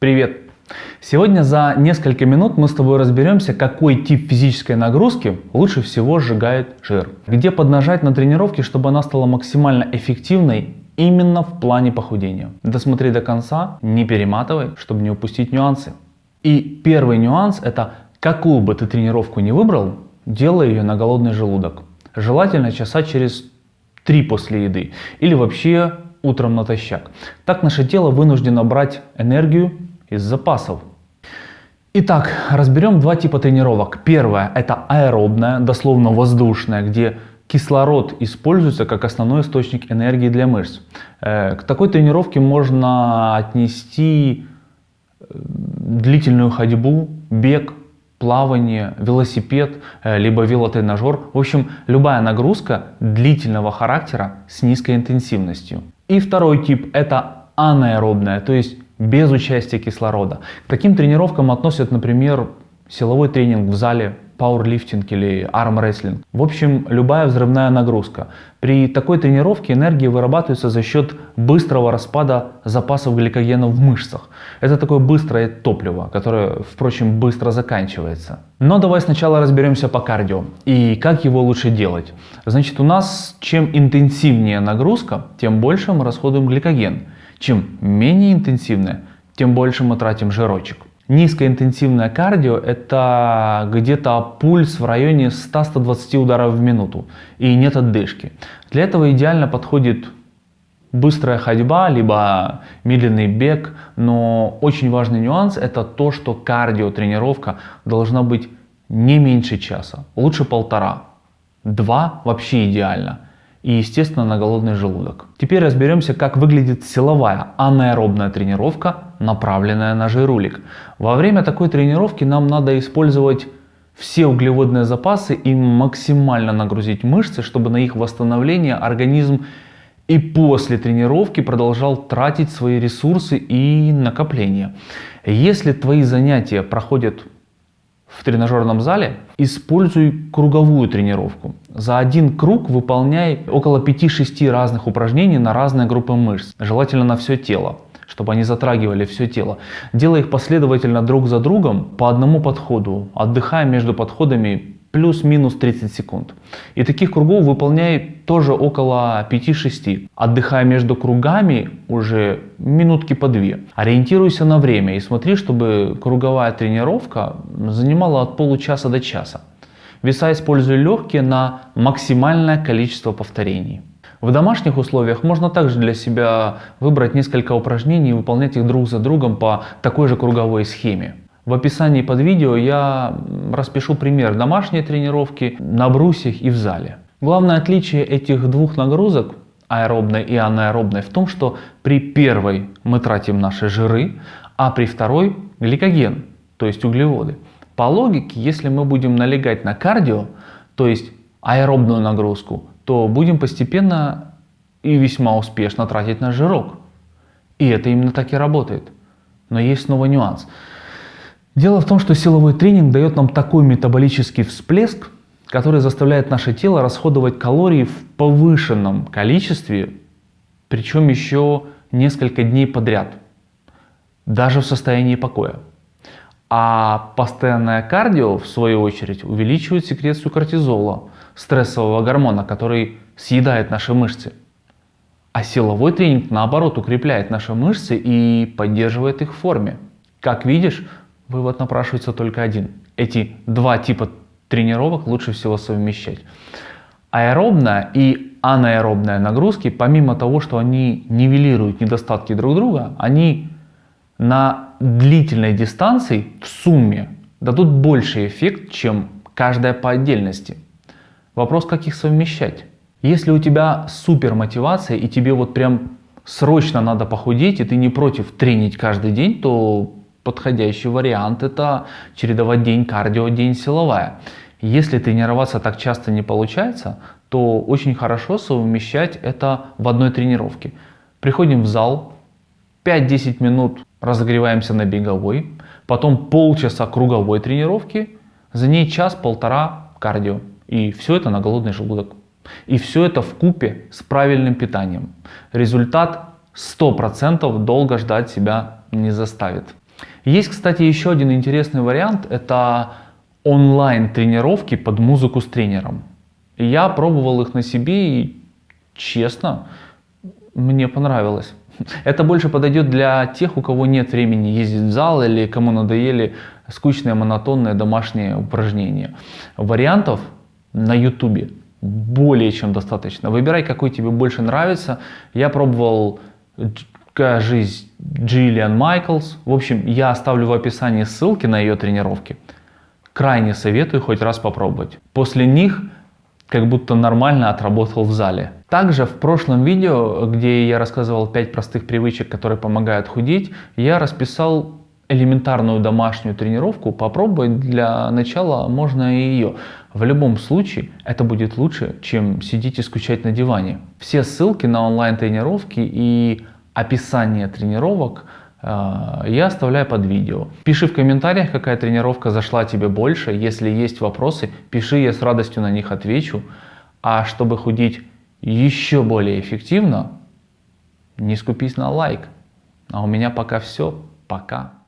Привет! Сегодня за несколько минут мы с тобой разберемся, какой тип физической нагрузки лучше всего сжигает жир. Где поднажать на тренировке, чтобы она стала максимально эффективной именно в плане похудения. Досмотри до конца, не перематывай, чтобы не упустить нюансы. И первый нюанс это, какую бы ты тренировку ни выбрал, делай ее на голодный желудок. Желательно часа через 3 после еды или вообще утром натощак. Так наше тело вынуждено брать энергию из запасов. Итак, разберем два типа тренировок. Первое это аэробная, дословно воздушная, где кислород используется как основной источник энергии для мышц. Э, к такой тренировке можно отнести э, длительную ходьбу, бег, плавание, велосипед, э, либо велотренажер. В общем, любая нагрузка длительного характера с низкой интенсивностью. И второй тип это анаэробная, то есть без участия кислорода. К таким тренировкам относят, например, силовой тренинг в зале, пауэрлифтинг или армрестлинг. В общем, любая взрывная нагрузка. При такой тренировке энергия вырабатывается за счет быстрого распада запасов гликогена в мышцах. Это такое быстрое топливо, которое, впрочем, быстро заканчивается. Но давай сначала разберемся по кардио и как его лучше делать. Значит, у нас чем интенсивнее нагрузка, тем больше мы расходуем гликоген. Чем менее интенсивная, тем больше мы тратим жирочек. Низкоинтенсивное кардио – это где-то пульс в районе 100-120 ударов в минуту и нет отдышки. Для этого идеально подходит быстрая ходьба, либо медленный бег, но очень важный нюанс – это то, что кардио тренировка должна быть не меньше часа, лучше полтора. Два вообще идеально – и, естественно, на голодный желудок. Теперь разберемся, как выглядит силовая анаэробная тренировка, направленная на жирулик. Во время такой тренировки нам надо использовать все углеводные запасы и максимально нагрузить мышцы, чтобы на их восстановление организм и после тренировки продолжал тратить свои ресурсы и накопления. Если твои занятия проходят в тренажерном зале, используй круговую тренировку. За один круг выполняй около 5-6 разных упражнений на разные группы мышц, желательно на все тело чтобы они затрагивали все тело. Делай их последовательно друг за другом по одному подходу, отдыхая между подходами плюс-минус 30 секунд. И таких кругов выполняй тоже около 5-6. Отдыхая между кругами уже минутки по две. Ориентируйся на время и смотри, чтобы круговая тренировка занимала от получаса до часа. Веса используй легкие на максимальное количество повторений. В домашних условиях можно также для себя выбрать несколько упражнений и выполнять их друг за другом по такой же круговой схеме. В описании под видео я распишу пример домашней тренировки на брусьях и в зале. Главное отличие этих двух нагрузок, аэробной и анаэробной, в том, что при первой мы тратим наши жиры, а при второй гликоген, то есть углеводы. По логике, если мы будем налегать на кардио, то есть аэробную нагрузку, то будем постепенно и весьма успешно тратить наш жирок. И это именно так и работает. Но есть снова нюанс. Дело в том, что силовой тренинг дает нам такой метаболический всплеск, который заставляет наше тело расходовать калории в повышенном количестве, причем еще несколько дней подряд, даже в состоянии покоя. А постоянное кардио, в свою очередь, увеличивает секрецию кортизола, стрессового гормона, который съедает наши мышцы. А силовой тренинг, наоборот, укрепляет наши мышцы и поддерживает их в форме. Как видишь, Вывод напрашивается только один. Эти два типа тренировок лучше всего совмещать. Аэробная и анаэробная нагрузки, помимо того, что они нивелируют недостатки друг друга, они на длительной дистанции в сумме дадут больший эффект, чем каждая по отдельности. Вопрос, как их совмещать. Если у тебя супер мотивация и тебе вот прям срочно надо похудеть, и ты не против тренить каждый день, то подходящий вариант это чередовать день кардио, день силовая. Если тренироваться так часто не получается, то очень хорошо совмещать это в одной тренировке. Приходим в зал, 5-10 минут разогреваемся на беговой, потом полчаса круговой тренировки, за ней час-полтора кардио. И все это на голодный желудок. И все это в купе с правильным питанием. Результат 100% долго ждать себя не заставит. Есть, кстати, еще один интересный вариант. Это онлайн тренировки под музыку с тренером. Я пробовал их на себе и, честно, мне понравилось. Это больше подойдет для тех, у кого нет времени ездить в зал или кому надоели скучные, монотонные домашние упражнения. Вариантов на YouTube более чем достаточно. Выбирай, какой тебе больше нравится. Я пробовал жизнь Джиллиан Майклс. В общем, я оставлю в описании ссылки на ее тренировки. Крайне советую хоть раз попробовать. После них как будто нормально отработал в зале. Также в прошлом видео, где я рассказывал 5 простых привычек, которые помогают худеть, я расписал элементарную домашнюю тренировку, попробовать для начала можно и ее. В любом случае это будет лучше, чем сидеть и скучать на диване. Все ссылки на онлайн тренировки и описание тренировок э, я оставляю под видео. Пиши в комментариях, какая тренировка зашла тебе больше. Если есть вопросы, пиши, я с радостью на них отвечу. А чтобы худеть еще более эффективно, не скупись на лайк. А у меня пока все. Пока.